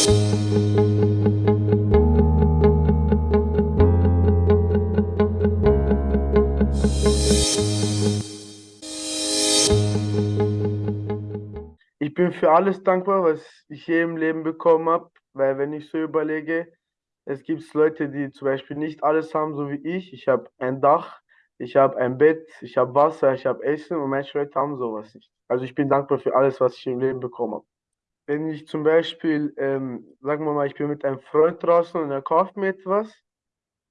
Ich bin für alles dankbar, was ich hier im Leben bekommen habe, weil wenn ich so überlege, es gibt Leute, die zum Beispiel nicht alles haben, so wie ich. Ich habe ein Dach, ich habe ein Bett, ich habe Wasser, ich habe Essen und manche Leute haben sowas nicht. Also ich bin dankbar für alles, was ich im Leben bekommen habe. Wenn ich zum Beispiel, ähm, sagen wir mal, ich bin mit einem Freund draußen und er kauft mir etwas,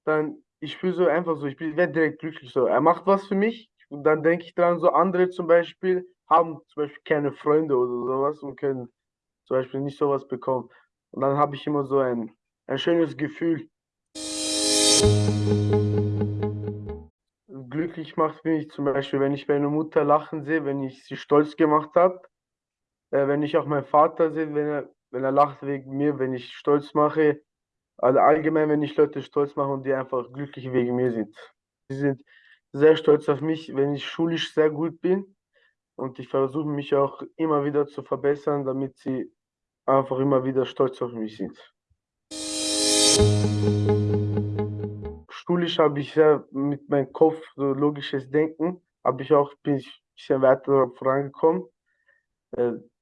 dann ich fühle so einfach so, ich werde direkt glücklich so. Er macht was für mich und dann denke ich dran, so andere zum Beispiel haben zum Beispiel keine Freunde oder sowas und können zum Beispiel nicht sowas bekommen. Und dann habe ich immer so ein, ein schönes Gefühl. Glücklich macht mich zum Beispiel, wenn ich meine Mutter lachen sehe, wenn ich sie stolz gemacht habe, äh, wenn ich auch meinen Vater sehe, wenn er, wenn er lacht wegen mir, wenn ich stolz mache, also allgemein, wenn ich Leute stolz mache und die einfach glücklich wegen mir sind. Sie sind sehr stolz auf mich, wenn ich schulisch sehr gut bin und ich versuche mich auch immer wieder zu verbessern, damit sie einfach immer wieder stolz auf mich sind. Schulisch habe ich ja mit meinem Kopf so logisches Denken, habe ich auch bin ich ein bisschen weiter vorangekommen.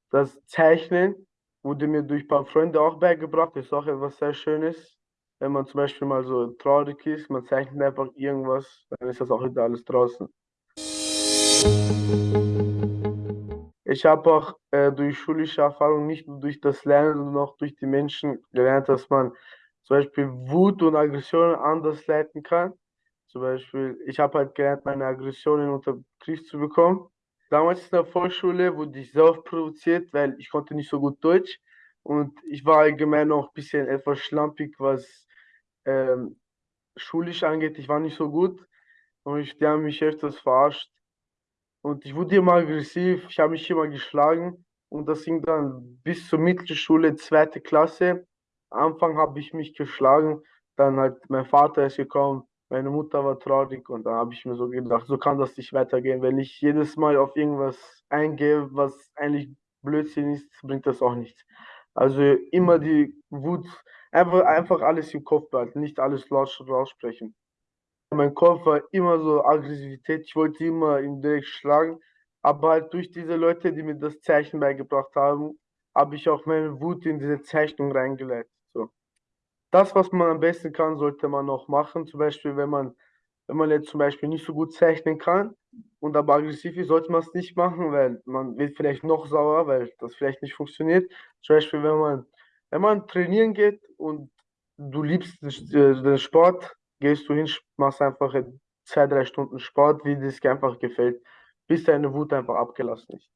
Das Zeichnen wurde mir durch ein paar Freunde auch beigebracht, das ist auch etwas sehr Schönes. Wenn man zum Beispiel mal so traurig ist, man zeichnet einfach irgendwas, dann ist das auch wieder alles draußen. Ich habe auch äh, durch schulische Erfahrung nicht nur durch das Lernen, sondern auch durch die Menschen gelernt, dass man zum Beispiel Wut und Aggressionen anders leiten kann. Zum Beispiel, ich habe halt gelernt, meine Aggressionen unter Griff zu bekommen. Damals in der Volksschule wurde ich sehr oft provoziert, weil ich konnte nicht so gut Deutsch und ich war allgemein auch ein bisschen etwas schlampig, was ähm, schulisch angeht. Ich war nicht so gut und ich, die haben mich öfters verarscht. Und ich wurde immer aggressiv, ich habe mich immer geschlagen und das ging dann bis zur Mittelschule, zweite Klasse. Anfang habe ich mich geschlagen, dann halt mein Vater ist gekommen, meine Mutter war traurig und dann habe ich mir so gedacht, so kann das nicht weitergehen. Wenn ich jedes Mal auf irgendwas eingehe, was eigentlich Blödsinn ist, bringt das auch nichts. Also immer die Wut, einfach, einfach alles im Kopf behalten, nicht alles laut raussprechen. Mein Kopf war immer so Aggressivität, ich wollte immer ihn direkt schlagen, aber halt durch diese Leute, die mir das Zeichen beigebracht haben, habe ich auch meine Wut in diese Zeichnung reingeleitet. So. Das, was man am besten kann, sollte man auch machen. Zum Beispiel, wenn man, wenn man jetzt zum Beispiel nicht so gut zeichnen kann und aber aggressiv ist, sollte man es nicht machen, weil man wird vielleicht noch sauer, weil das vielleicht nicht funktioniert. Zum Beispiel, wenn man, wenn man trainieren geht und du liebst den Sport, gehst du hin, machst einfach zwei, drei Stunden Sport, wie es dir einfach gefällt, bis deine Wut einfach abgelassen ist.